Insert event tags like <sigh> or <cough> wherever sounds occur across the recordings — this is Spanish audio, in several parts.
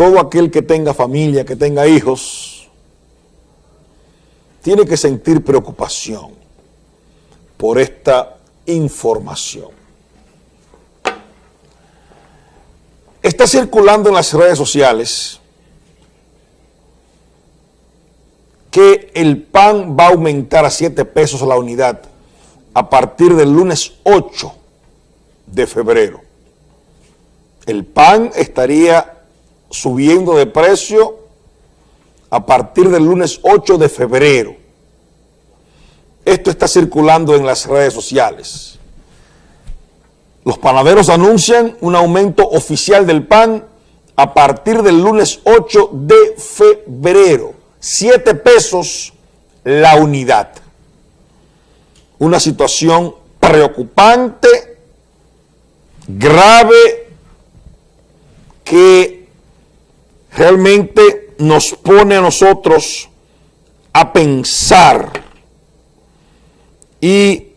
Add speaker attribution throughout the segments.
Speaker 1: todo aquel que tenga familia, que tenga hijos, tiene que sentir preocupación por esta información. Está circulando en las redes sociales que el pan va a aumentar a 7 pesos la unidad a partir del lunes 8 de febrero. El pan estaría subiendo de precio a partir del lunes 8 de febrero. Esto está circulando en las redes sociales. Los panaderos anuncian un aumento oficial del pan a partir del lunes 8 de febrero. 7 pesos la unidad. Una situación preocupante, grave, que realmente nos pone a nosotros a pensar y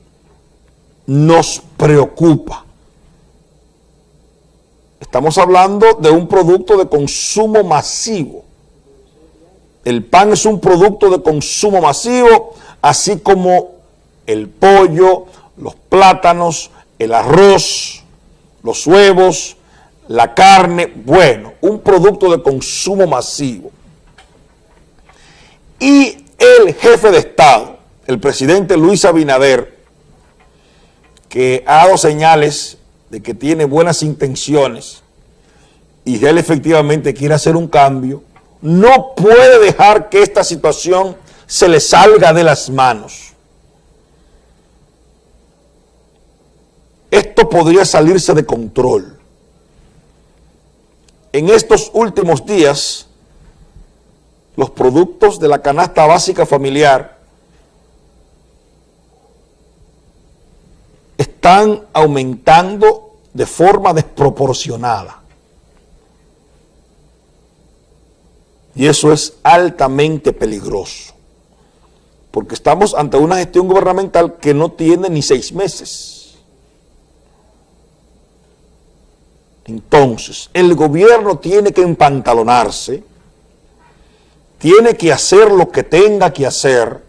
Speaker 1: nos preocupa. Estamos hablando de un producto de consumo masivo. El pan es un producto de consumo masivo, así como el pollo, los plátanos, el arroz, los huevos, la carne, bueno, un producto de consumo masivo. Y el jefe de Estado, el presidente Luis Abinader, que ha dado señales de que tiene buenas intenciones y él efectivamente quiere hacer un cambio, no puede dejar que esta situación se le salga de las manos. Esto podría salirse de control en estos últimos días los productos de la canasta básica familiar están aumentando de forma desproporcionada. Y eso es altamente peligroso, porque estamos ante una gestión gubernamental que no tiene ni seis meses. Entonces, el gobierno tiene que empantalonarse, tiene que hacer lo que tenga que hacer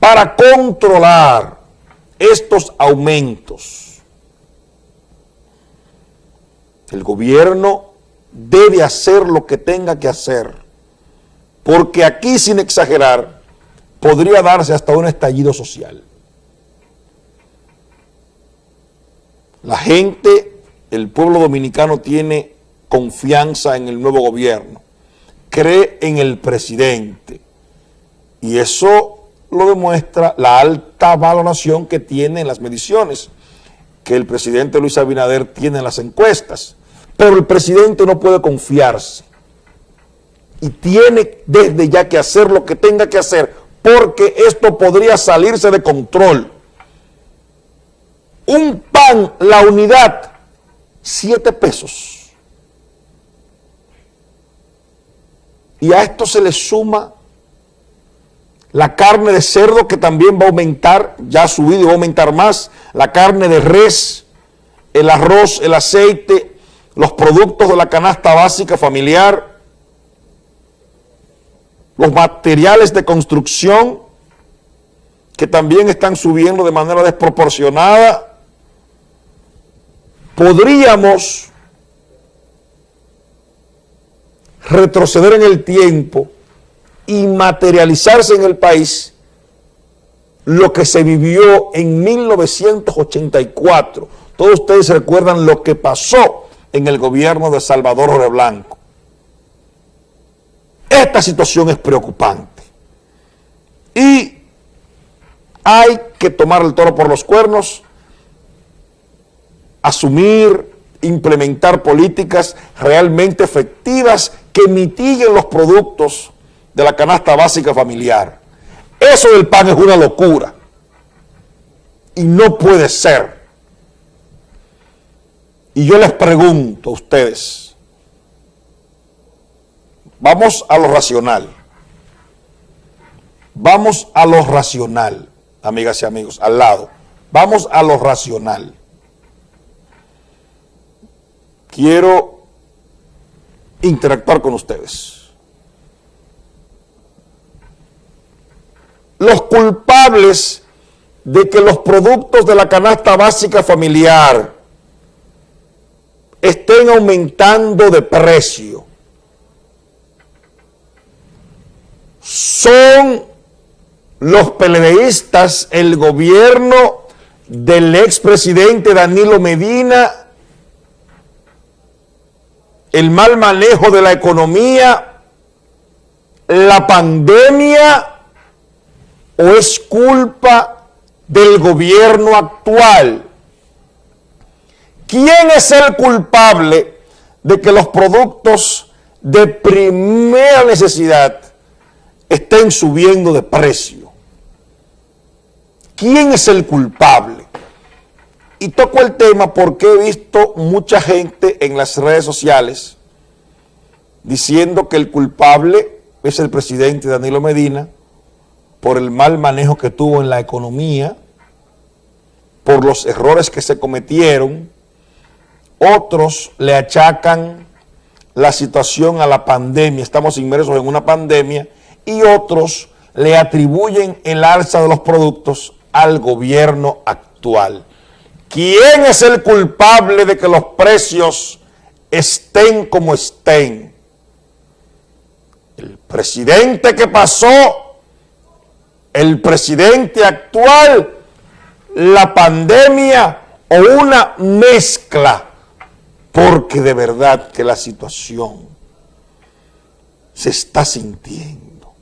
Speaker 1: para controlar estos aumentos. El gobierno debe hacer lo que tenga que hacer, porque aquí, sin exagerar, podría darse hasta un estallido social. La gente el pueblo dominicano tiene confianza en el nuevo gobierno, cree en el presidente y eso lo demuestra la alta valoración que tiene en las mediciones que el presidente Luis Abinader tiene en las encuestas. Pero el presidente no puede confiarse y tiene desde ya que hacer lo que tenga que hacer porque esto podría salirse de control. Un pan, la unidad, 7 pesos. Y a esto se le suma la carne de cerdo que también va a aumentar, ya ha subido y va a aumentar más, la carne de res, el arroz, el aceite, los productos de la canasta básica familiar, los materiales de construcción que también están subiendo de manera desproporcionada, podríamos retroceder en el tiempo y materializarse en el país lo que se vivió en 1984. Todos ustedes recuerdan lo que pasó en el gobierno de Salvador Blanco. Esta situación es preocupante y hay que tomar el toro por los cuernos asumir, implementar políticas realmente efectivas que mitiguen los productos de la canasta básica familiar. Eso del pan es una locura. Y no puede ser. Y yo les pregunto a ustedes, vamos a lo racional. Vamos a lo racional, amigas y amigos, al lado. Vamos a lo racional. Quiero interactuar con ustedes. Los culpables de que los productos de la canasta básica familiar estén aumentando de precio son los peledeístas, el gobierno del expresidente Danilo Medina, el mal manejo de la economía, la pandemia o es culpa del gobierno actual. ¿Quién es el culpable de que los productos de primera necesidad estén subiendo de precio? ¿Quién es el culpable? Y toco el tema porque he visto mucha gente en las redes sociales diciendo que el culpable es el presidente Danilo Medina por el mal manejo que tuvo en la economía, por los errores que se cometieron, otros le achacan la situación a la pandemia, estamos inmersos en una pandemia, y otros le atribuyen el alza de los productos al gobierno actual. ¿Quién es el culpable de que los precios estén como estén? El presidente que pasó, el presidente actual, la pandemia o una mezcla porque de verdad que la situación se está sintiendo.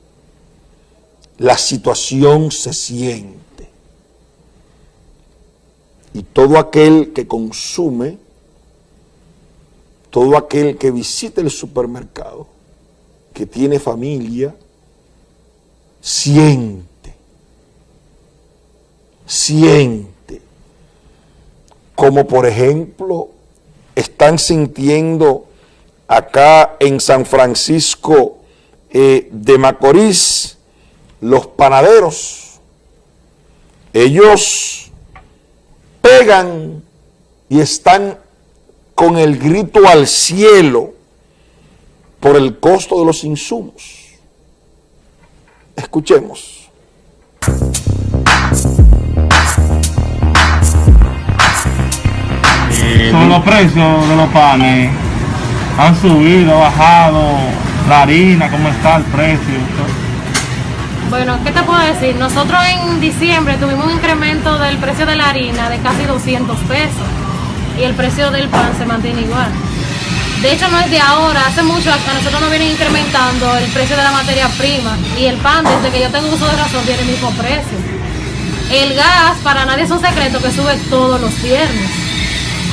Speaker 1: La situación se siente. Y todo aquel que consume, todo aquel que visita el supermercado, que tiene familia, siente, siente, como por ejemplo están sintiendo acá en San Francisco eh, de Macorís los panaderos. Ellos pegan y están con el grito al cielo por el costo de los insumos. Escuchemos.
Speaker 2: Son los precios de los panes. Han subido, bajado. La harina, ¿cómo está el precio?
Speaker 3: Bueno, ¿qué te puedo decir? Nosotros en diciembre tuvimos un incremento del precio de la harina de casi 200 pesos y el precio del pan se mantiene igual. De hecho, no es de ahora, hace mucho a nosotros nos vienen incrementando el precio de la materia prima y el pan, desde que yo tengo uso de razón, tiene el mismo precio. El gas, para nadie es un secreto que sube todos los viernes.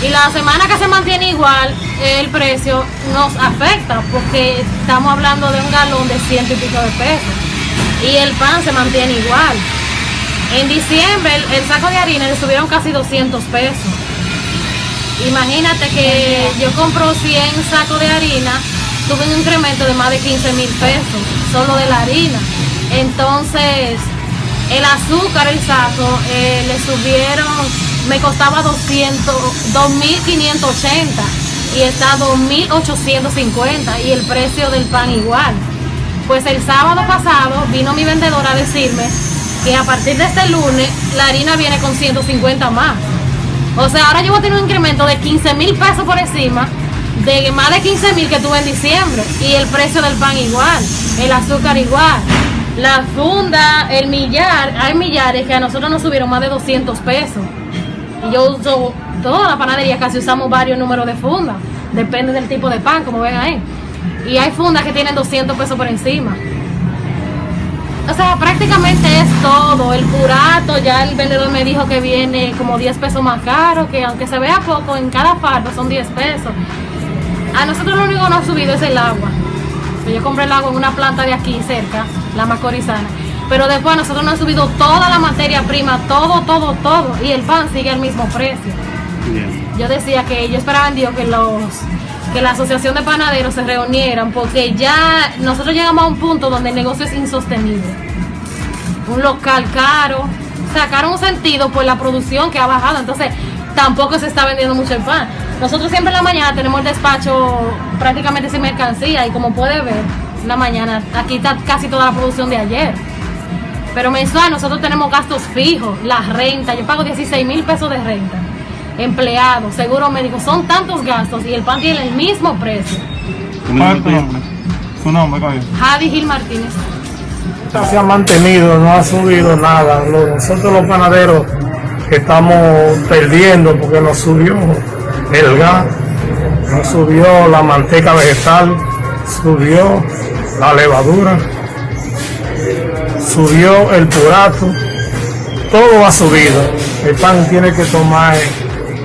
Speaker 3: Y la semana que se mantiene igual, el precio nos afecta porque estamos hablando de un galón de ciento y pico de pesos. Y el pan se mantiene igual. En diciembre el, saco de harina le subieron casi 200 pesos. Imagínate que yo compro 100 sacos de harina, tuve un incremento de más de 15 mil pesos, solo de la harina. Entonces, el azúcar, el saco, eh, le subieron me costaba 200, 2.580 y está 2.850 y el precio del pan igual. Pues el sábado pasado vino mi vendedora a decirme que a partir de este lunes la harina viene con 150 más. O sea, ahora yo voy a tener un incremento de 15 mil pesos por encima de más de 15 mil que tuve en diciembre y el precio del pan igual, el azúcar igual. La funda, el millar, hay millares que a nosotros nos subieron más de 200 pesos. Y yo uso toda la panadería, casi usamos varios números de fundas. Depende del tipo de pan, como ven ahí. Y hay fundas que tienen 200 pesos por encima. O sea, prácticamente es todo. El purato, ya el vendedor me dijo que viene como 10 pesos más caro, que aunque se vea poco, en cada fardo son 10 pesos. A nosotros lo único que nos ha subido es el agua. Yo compré el agua en una planta de aquí cerca, la Macorizana pero después nosotros nos han subido toda la materia prima, todo, todo, todo, y el pan sigue al mismo precio. Yo decía que yo esperaba en Dios que los que la asociación de panaderos se reunieran porque ya nosotros llegamos a un punto donde el negocio es insostenible. Un local caro, sacaron un sentido por la producción que ha bajado, entonces tampoco se está vendiendo mucho el pan. Nosotros siempre en la mañana tenemos el despacho prácticamente sin mercancía y como puede ver, en la mañana aquí está casi toda la producción de ayer. Pero mensual nosotros tenemos gastos fijos, la renta, yo pago 16 mil pesos de renta, empleados, seguro médico, son tantos gastos y el pan tiene el mismo precio.
Speaker 2: ¿Cuál es tu nombre? ¿Tu nombre, coño?
Speaker 3: Javi Gil Martínez.
Speaker 4: se ha mantenido, no ha subido nada. Nosotros los panaderos estamos perdiendo porque nos subió el gas, nos subió la manteca vegetal, subió la levadura, subió el purato, todo ha subido. El pan tiene que tomar,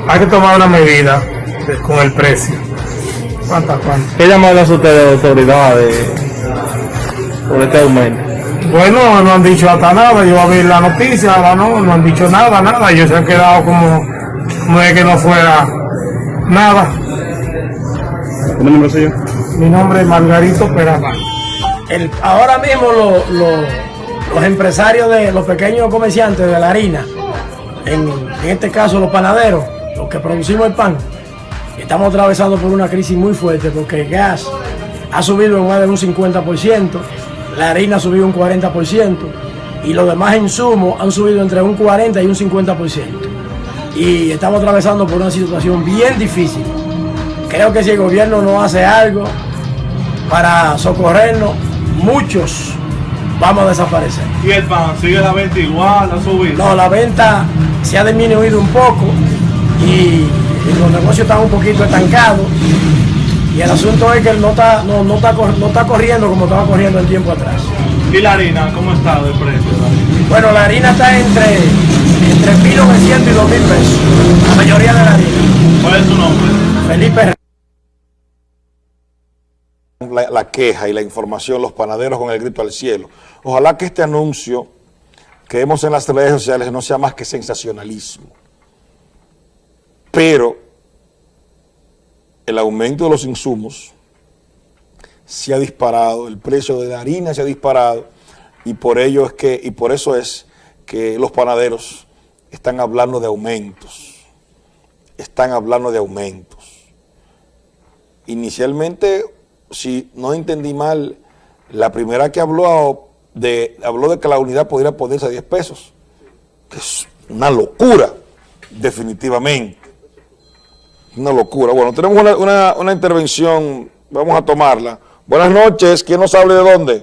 Speaker 4: hay que tomar una medida de- con el precio. ¿Cuántas, cuántas?
Speaker 2: ¿Qué llamadas hace usted de autoridades por este aumento?
Speaker 4: Bueno, no han dicho hasta nada, yo a ver la noticia, ahora no, no han dicho nada, nada, ellos se han quedado como, como de que no fuera nada.
Speaker 2: ¿Cómo nombre suyo?
Speaker 4: Mi nombre es Margarito Peralta.
Speaker 5: El- ahora mismo lo- lo- los empresarios de los pequeños comerciantes de la harina, en, en este caso los panaderos, los que producimos el pan, estamos atravesando por una crisis muy fuerte porque el gas ha subido en más de un 50%, la harina ha subido un 40% y los demás insumos han subido entre un 40 y un 50%. Y estamos atravesando por una situación bien difícil. Creo que si el gobierno no hace algo, para socorrernos, muchos vamos a desaparecer.
Speaker 2: ¿Y el pan sigue la venta igual, ha subido?
Speaker 5: No, la venta se ha disminuido un poco y, y los negocios están un poquito estancados. Y el asunto es que no está, no, no está, no está corriendo como estaba corriendo el tiempo atrás.
Speaker 2: ¿Y la harina? ¿Cómo está de precio?
Speaker 5: Bueno, la harina está entre, entre 1.900 y 2.000 pesos. La mayoría de la harina.
Speaker 2: ¿Cuál es tu nombre?
Speaker 5: Felipe
Speaker 1: la, la queja y la información, los panaderos con el grito al cielo. Ojalá que este anuncio que vemos en las redes sociales no sea más que sensacionalismo. Pero el aumento de los insumos se ha disparado, el precio de la harina se ha disparado y por ello es que, y por eso es que los panaderos están hablando de aumentos. Están hablando de aumentos inicialmente, si no entendí mal, la primera que habló de, habló de que la unidad podría ponerse a 10 pesos, que es una locura, definitivamente. Una locura. Bueno, tenemos una, una- una intervención, vamos a tomarla. Buenas noches, ¿quién nos habla de dónde?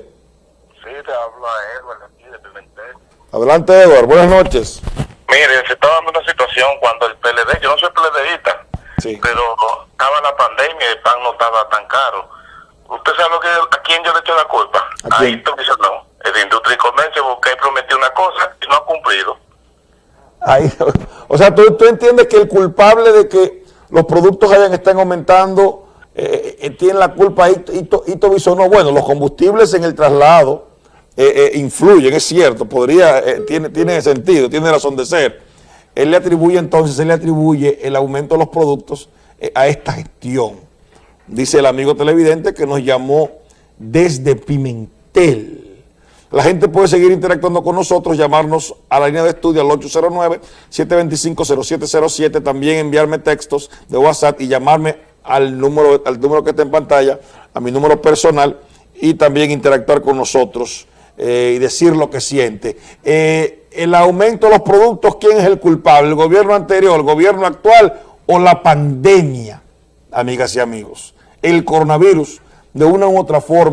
Speaker 6: Sí, te habla Edward aquí de Pimentel.
Speaker 1: Adelante, Eduardo, buenas noches.
Speaker 6: Mire, se está dando una situación cuando el PLD, yo no soy PLDista,
Speaker 1: Sí.
Speaker 6: pero estaba la pandemia y el pan no estaba tan caro. ¿Usted sabe lo que, a quién yo le echo la culpa?
Speaker 1: ¿A quién?
Speaker 6: Ayrton no, es de Industria y Comercio porque él prometió una cosa y no ha cumplido.
Speaker 1: Ahí, <laughs> o sea, ¿tú, tú entiendes que el culpable de que los productos hayan están aumentando eh, eh, tiene la culpa Hito, Hito Bisonó? Bueno, los combustibles en el traslado eh, eh, influyen, es cierto, podría, eh, tiene, tiene sentido, tiene razón de ser. Él le atribuye entonces, él le atribuye el aumento de los productos eh, a esta gestión. Dice el amigo televidente que nos llamó desde Pimentel. La gente puede seguir interactuando con nosotros, llamarnos a la línea de estudio al 809-725-0707, también enviarme textos de WhatsApp y llamarme al número, al número que está en pantalla, a mi número personal y también interactuar con nosotros eh, y decir lo que siente. Eh, el aumento de los productos, ¿quién es el culpable? ¿El gobierno anterior, el gobierno actual o la pandemia? Amigas y amigos, el coronavirus de una u otra forma